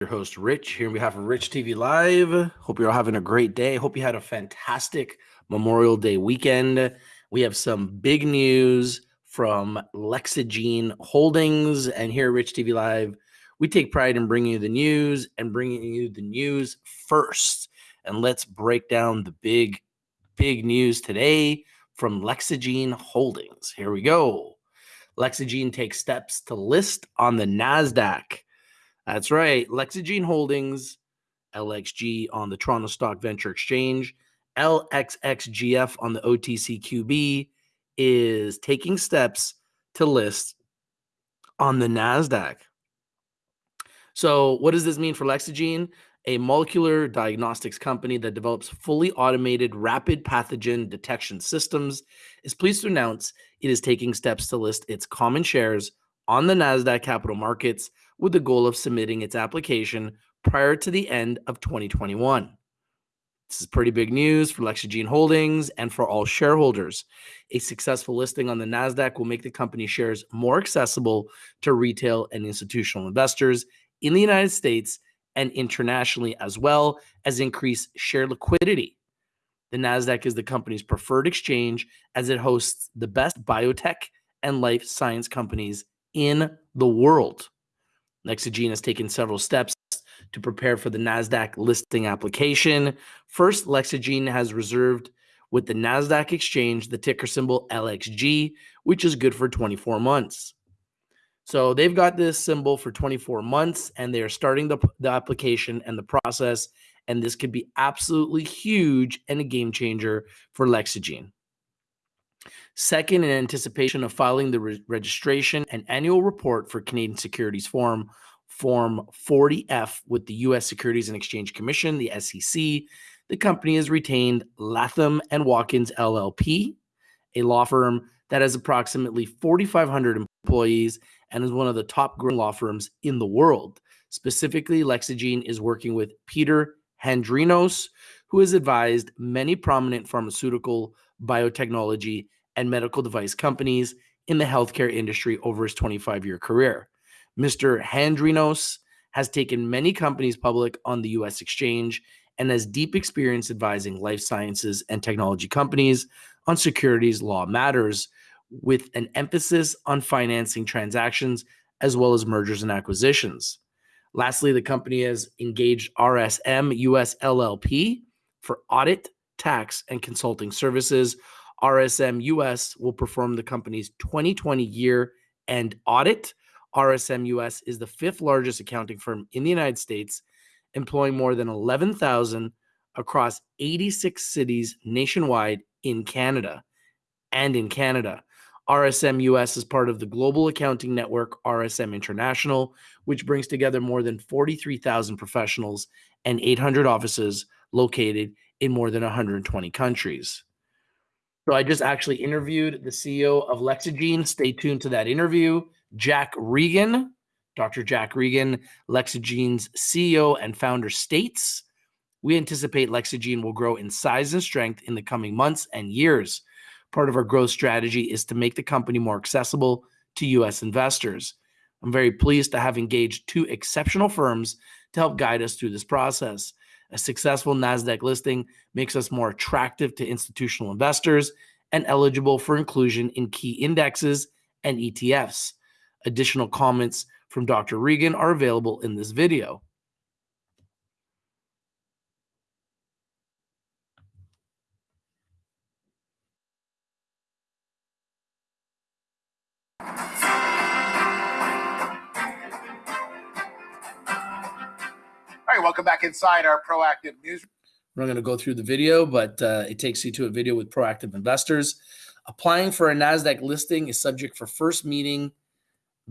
your host, Rich, here on behalf of Rich TV Live. Hope you're all having a great day. Hope you had a fantastic Memorial Day weekend. We have some big news from LexaGene Holdings. And here at Rich TV Live, we take pride in bringing you the news and bringing you the news first. And let's break down the big, big news today from LexaGene Holdings. Here we go. LexaGene takes steps to list on the NASDAQ. That's right. LexaGene Holdings, LXG on the Toronto Stock Venture Exchange, LXXGF on the OTCQB is taking steps to list on the NASDAQ. So, what does this mean for LexaGene? A molecular diagnostics company that develops fully automated rapid pathogen detection systems is pleased to announce it is taking steps to list its common shares on the NASDAQ capital markets with the goal of submitting its application prior to the end of 2021. This is pretty big news for LexaGene Holdings and for all shareholders. A successful listing on the NASDAQ will make the company shares more accessible to retail and institutional investors in the United States and internationally, as well as increase share liquidity. The NASDAQ is the company's preferred exchange as it hosts the best biotech and life science companies in the world. LexaGene has taken several steps to prepare for the NASDAQ listing application. First, LexaGene has reserved with the NASDAQ exchange the ticker symbol LXG, which is good for 24 months. So they've got this symbol for 24 months and they're starting the, the application and the process. And this could be absolutely huge and a game changer for LexaGene. Second, in anticipation of filing the re registration and annual report for Canadian Securities Form Form 40F with the U.S. Securities and Exchange Commission, the SEC, the company has retained Latham and Watkins LLP, a law firm that has approximately 4,500 employees and is one of the top growing law firms in the world. Specifically, LexaGene is working with Peter Handrinos, who has advised many prominent pharmaceutical, biotechnology, and medical device companies in the healthcare industry over his 25 year career. Mr. Handrinos has taken many companies public on the US exchange and has deep experience advising life sciences and technology companies on securities law matters with an emphasis on financing transactions as well as mergers and acquisitions. Lastly, the company has engaged RSM US LLP for audit, tax, and consulting services RSM US will perform the company's 2020 year end audit. RSM US is the fifth largest accounting firm in the United States, employing more than 11,000 across 86 cities nationwide in Canada and in Canada. RSM US is part of the global accounting network RSM International, which brings together more than 43,000 professionals and 800 offices located in more than 120 countries. So I just actually interviewed the CEO of LexaGene. Stay tuned to that interview. Jack Regan, Dr. Jack Regan, LexaGene's CEO and founder, states we anticipate LexaGene will grow in size and strength in the coming months and years. Part of our growth strategy is to make the company more accessible to U.S. investors. I'm very pleased to have engaged two exceptional firms to help guide us through this process. A successful NASDAQ listing makes us more attractive to institutional investors and eligible for inclusion in key indexes and ETFs. Additional comments from Dr. Regan are available in this video. Right, welcome back inside our proactive news. We're not going to go through the video, but uh, it takes you to a video with proactive investors. Applying for a NASDAQ listing is subject for first meeting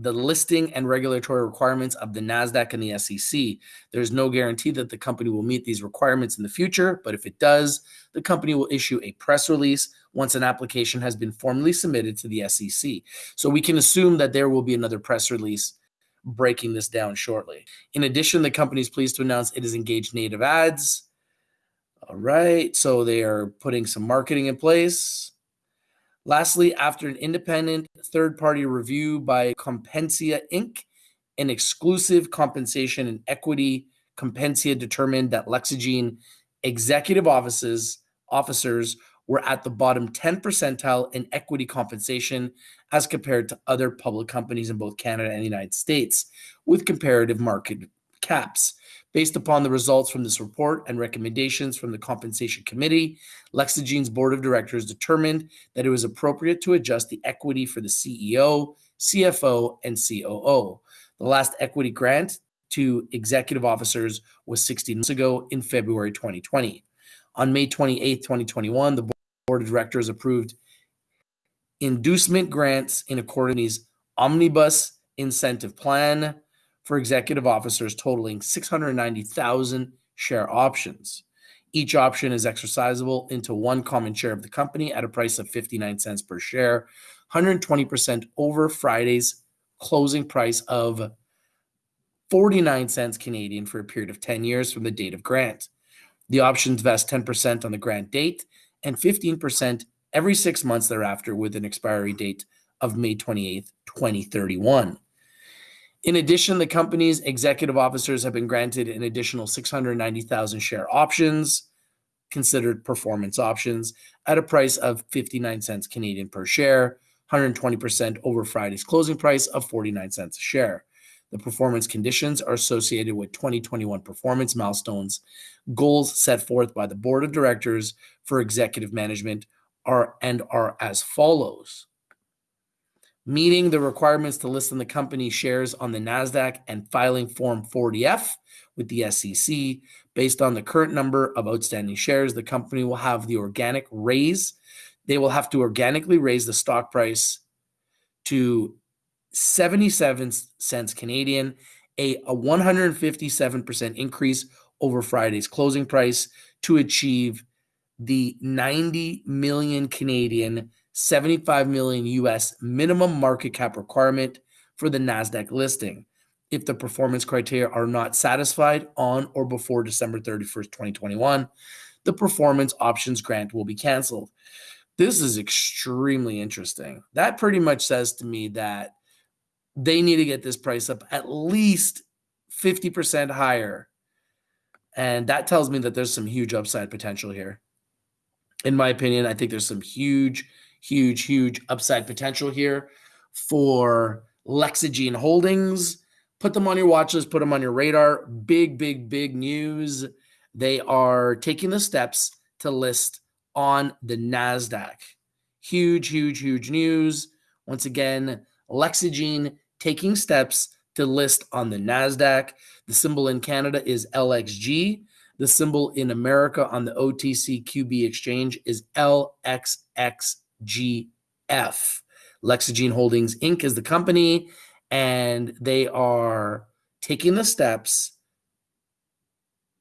the listing and regulatory requirements of the NASDAQ and the SEC. There's no guarantee that the company will meet these requirements in the future, but if it does, the company will issue a press release once an application has been formally submitted to the SEC. So we can assume that there will be another press release breaking this down shortly. In addition, the company is pleased to announce it has engaged native ads. All right, so they are putting some marketing in place. Lastly, after an independent third party review by Compensia Inc., an exclusive compensation and equity compensia determined that LexaGene executive offices officers were at the bottom 10 percentile in equity compensation as compared to other public companies in both Canada and the United States with comparative market caps. Based upon the results from this report and recommendations from the Compensation Committee, LexaGene's board of directors determined that it was appropriate to adjust the equity for the CEO, CFO, and COO. The last equity grant to executive officers was 16 months ago in February 2020. On May 28, 2021, the board of directors approved inducement grants in accordance with omnibus incentive plan for executive officers totaling 690,000 share options. Each option is exercisable into one common share of the company at a price of 59 cents per share, 120% over Friday's closing price of 49 cents Canadian for a period of 10 years from the date of grant. The options vest 10% on the grant date and 15% every six months thereafter with an expiry date of May 28, 2031. In addition, the company's executive officers have been granted an additional 690,000 share options, considered performance options, at a price of 59 cents Canadian per share, 120% over Friday's closing price of 49 cents a share. The performance conditions are associated with 2021 performance milestones. Goals set forth by the board of directors for executive management are and are as follows meeting the requirements to list on the company shares on the NASDAQ and filing Form 40F with the SEC. Based on the current number of outstanding shares, the company will have the organic raise. They will have to organically raise the stock price to 77 cents Canadian, a, a 157% increase over Friday's closing price to achieve the 90 million Canadian 75 million US minimum market cap requirement for the Nasdaq listing. If the performance criteria are not satisfied on or before December 31st, 2021, the performance options grant will be canceled. This is extremely interesting. That pretty much says to me that they need to get this price up at least 50% higher. And that tells me that there's some huge upside potential here. In my opinion, I think there's some huge huge, huge upside potential here for LexaGene Holdings. Put them on your watch list, put them on your radar. Big, big, big news. They are taking the steps to list on the NASDAQ. Huge, huge, huge news. Once again, LexaGene taking steps to list on the NASDAQ. The symbol in Canada is LXG. The symbol in America on the OTC QB exchange is LXXGF. LexaGene Holdings Inc. is the company, and they are taking the steps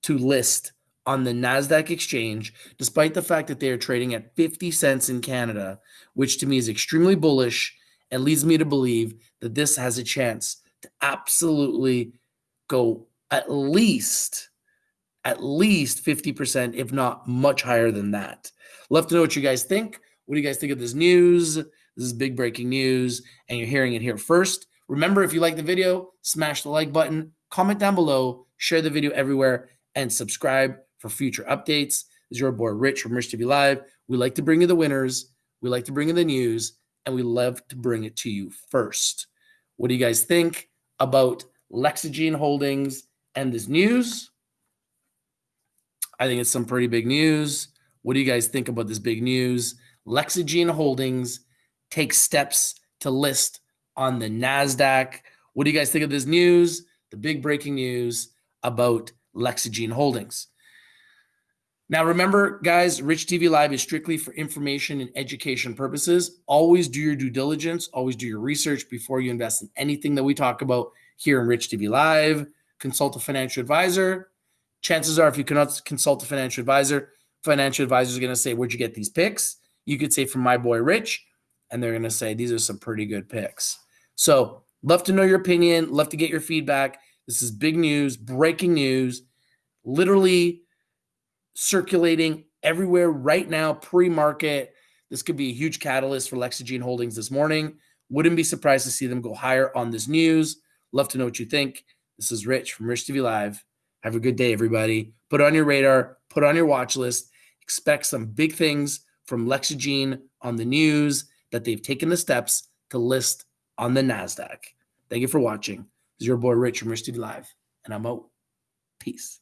to list on the NASDAQ exchange, despite the fact that they are trading at 50 cents in Canada, which to me is extremely bullish and leads me to believe that this has a chance to absolutely go at least at least 50% if not much higher than that love to know what you guys think what do you guys think of this news? This is big breaking news, and you're hearing it here first. Remember, if you like the video, smash the like button, comment down below, share the video everywhere, and subscribe for future updates. This is your boy Rich from Rich TV Live. We like to bring you the winners, we like to bring you the news, and we love to bring it to you first. What do you guys think about LexaGene Holdings and this news? I think it's some pretty big news. What do you guys think about this big news? LexaGene Holdings takes steps to list on the NASDAQ. What do you guys think of this news? The big breaking news about LexaGene Holdings. Now, remember, guys, Rich TV Live is strictly for information and education purposes. Always do your due diligence, always do your research before you invest in anything that we talk about here in Rich TV Live. Consult a financial advisor. Chances are, if you cannot consult a financial advisor, financial advisor is going to say, Where'd you get these picks? you could say from my boy Rich, and they're going to say these are some pretty good picks. So, love to know your opinion, love to get your feedback. This is big news, breaking news, literally circulating everywhere right now, pre market. This could be a huge catalyst for LexaGene Holdings this morning. Wouldn't be surprised to see them go higher on this news. Love to know what you think. This is Rich from Rich TV Live. Have a good day, everybody. Put on your radar, put on your watch list. Expect some big things from LexaGene on the news that they've taken the steps to list on the NASDAQ. Thank you for watching. This is your boy Rich from Rich TV Live, and I'm out. Peace.